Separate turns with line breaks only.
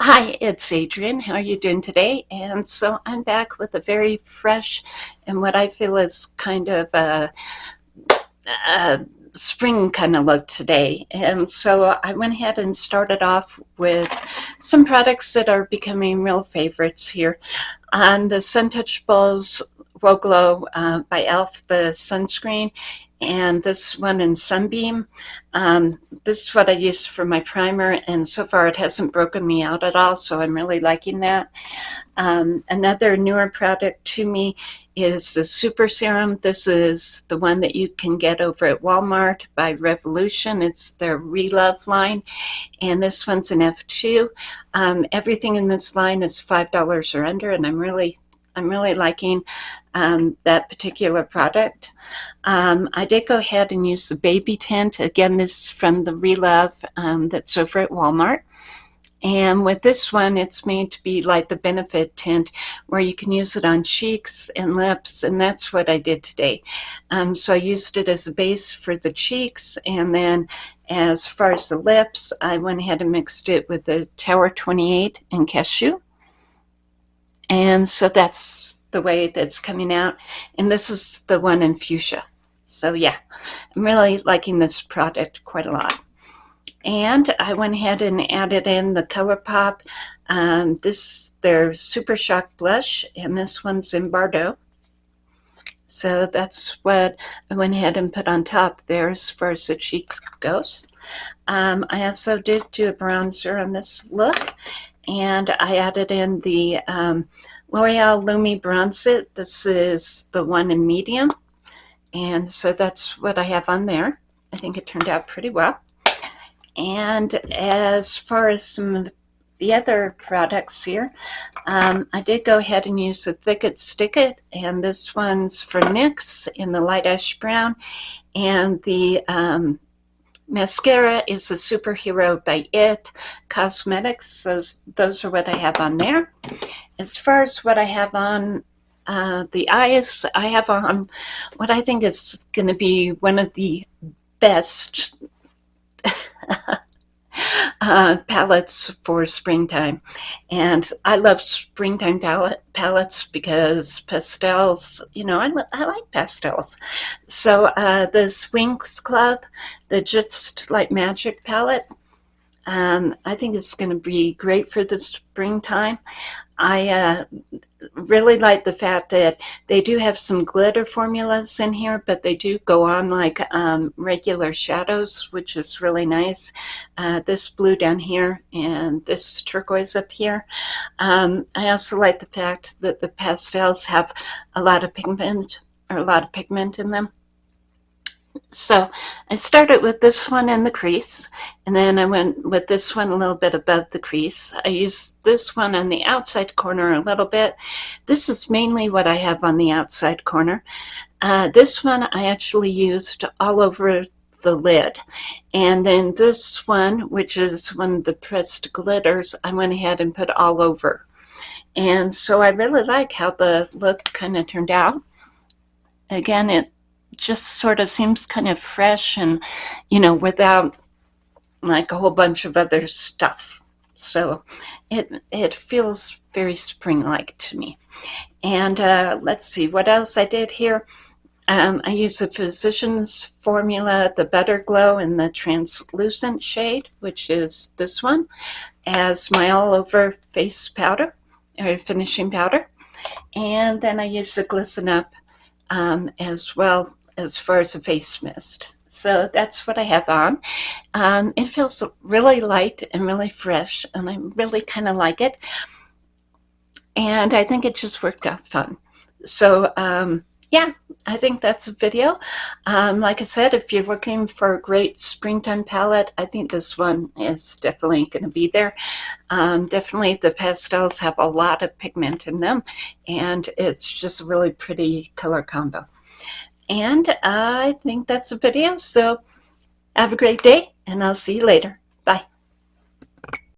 Hi, it's Adrienne. How are you doing today? And so I'm back with a very fresh and what I feel is kind of a, a spring kind of look today. And so I went ahead and started off with some products that are becoming real favorites here. On the Suntouchables Whoa Glow uh, by e.l.f. the sunscreen and this one in Sunbeam. Um, this is what I use for my primer and so far it hasn't broken me out at all so I'm really liking that. Um, another newer product to me is the Super Serum. This is the one that you can get over at Walmart by Revolution. It's their Relove line and this one's an F2. Um, everything in this line is $5 or under and I'm really I'm really liking um, that particular product. Um, I did go ahead and use the baby tint. Again, this is from the Relove um, that's over at Walmart. And with this one, it's made to be like the Benefit tint, where you can use it on cheeks and lips, and that's what I did today. Um, so I used it as a base for the cheeks, and then as far as the lips, I went ahead and mixed it with the Tower 28 and Cashew. And so that's the way that's coming out. And this is the one in fuchsia. So yeah, I'm really liking this product quite a lot. And I went ahead and added in the ColourPop. Um, this, their Super Shock Blush, and this one's in Bordeaux. So that's what I went ahead and put on top there as far as the cheek goes. Um, I also did do a bronzer on this look, and I added in the um, L'Oreal Lumi Bronze It. This is the one in medium, and so that's what I have on there. I think it turned out pretty well. And as far as some of the other products here, um, I did go ahead and use the Thick It Stick It, and this one's for NYX in the light ash brown, and the um, Mascara is a superhero by IT Cosmetics. Those, those are what I have on there. As far as what I have on uh, the eyes, I have on what I think is going to be one of the best uh, palettes for springtime. And I love springtime palette, palettes because pastels, you know, I, I like pastels. So uh, this Winx Club, the Just Like Magic palette, um, I think it's going to be great for the springtime. I uh, really like the fact that they do have some glitter formulas in here, but they do go on like um, regular shadows, which is really nice. Uh, this blue down here and this turquoise up here. Um, I also like the fact that the pastels have a lot of pigment or a lot of pigment in them. So I started with this one in the crease, and then I went with this one a little bit above the crease. I used this one on the outside corner a little bit. This is mainly what I have on the outside corner. Uh, this one I actually used all over the lid. And then this one, which is one of the pressed glitters, I went ahead and put all over. And so I really like how the look kind of turned out. Again, it just sort of seems kind of fresh and, you know, without like a whole bunch of other stuff. So it, it feels very spring-like to me. And uh, let's see what else I did here. Um, I use the Physicians Formula, the Butter Glow in the translucent shade, which is this one, as my all-over face powder, or finishing powder. And then I use the Glisten Up um, as well as far as a face mist. So that's what I have on. Um, it feels really light and really fresh, and I really kind of like it. And I think it just worked out fun. So um, yeah, I think that's a video. Um, like I said, if you're looking for a great springtime palette, I think this one is definitely going to be there. Um, definitely the pastels have a lot of pigment in them, and it's just a really pretty color combo. And I think that's the video. So have a great day and I'll see you later.